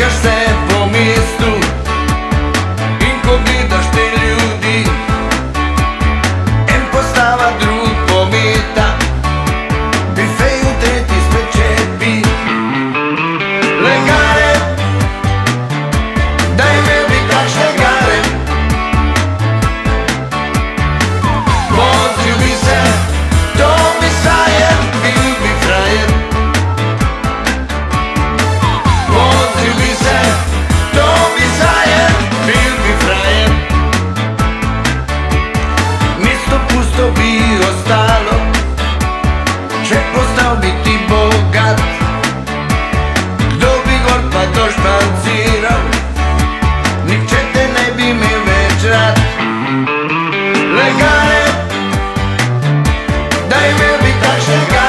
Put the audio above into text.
Cause they tak się